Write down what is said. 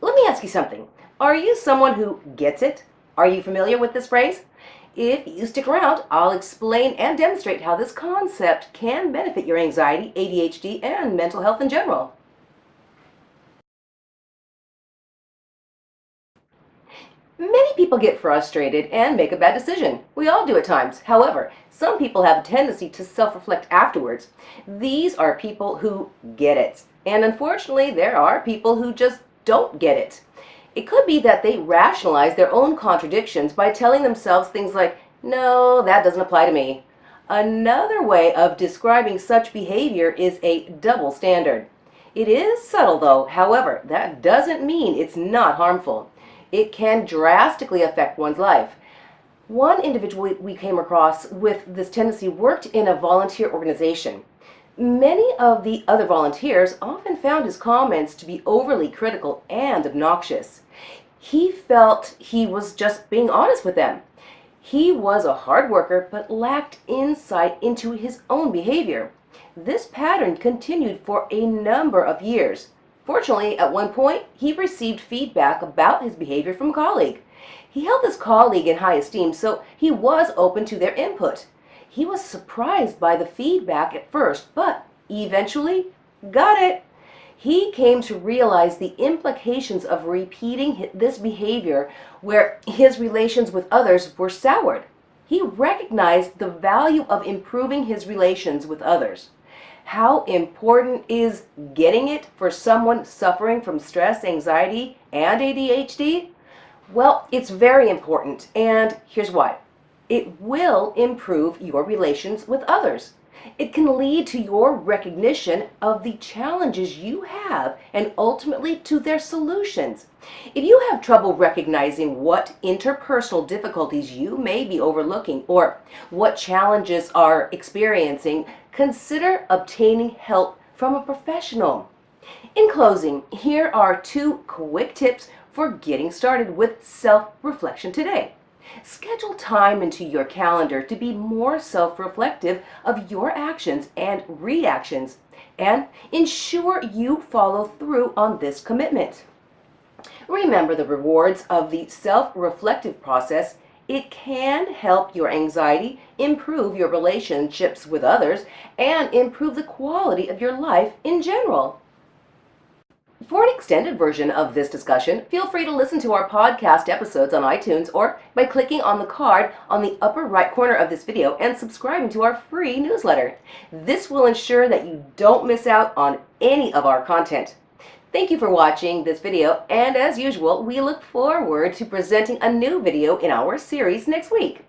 Let me ask you something. Are you someone who gets it? Are you familiar with this phrase? If you stick around, I'll explain and demonstrate how this concept can benefit your anxiety, ADHD, and mental health in general. Many people get frustrated and make a bad decision. We all do at times. However, some people have a tendency to self-reflect afterwards. These are people who get it. And unfortunately, there are people who just don't get it. It could be that they rationalize their own contradictions by telling themselves things like, no, that doesn't apply to me. Another way of describing such behavior is a double standard. It is subtle though, however, that doesn't mean it's not harmful it can drastically affect one's life. One individual we came across with this tendency worked in a volunteer organization. Many of the other volunteers often found his comments to be overly critical and obnoxious. He felt he was just being honest with them. He was a hard worker but lacked insight into his own behavior. This pattern continued for a number of years. Fortunately, at one point, he received feedback about his behavior from a colleague. He held this colleague in high esteem, so he was open to their input. He was surprised by the feedback at first, but eventually got it. He came to realize the implications of repeating this behavior where his relations with others were soured. He recognized the value of improving his relations with others. How important is getting it for someone suffering from stress, anxiety, and ADHD? Well, it's very important, and here's why. It will improve your relations with others. It can lead to your recognition of the challenges you have and ultimately to their solutions. If you have trouble recognizing what interpersonal difficulties you may be overlooking or what challenges are experiencing, consider obtaining help from a professional. In closing, here are two quick tips for getting started with self-reflection today. Schedule time into your calendar to be more self-reflective of your actions and reactions and ensure you follow through on this commitment. Remember the rewards of the self-reflective process it can help your anxiety, improve your relationships with others, and improve the quality of your life in general. For an extended version of this discussion, feel free to listen to our podcast episodes on iTunes or by clicking on the card on the upper right corner of this video and subscribing to our free newsletter. This will ensure that you don't miss out on any of our content. Thank you for watching this video, and as usual, we look forward to presenting a new video in our series next week.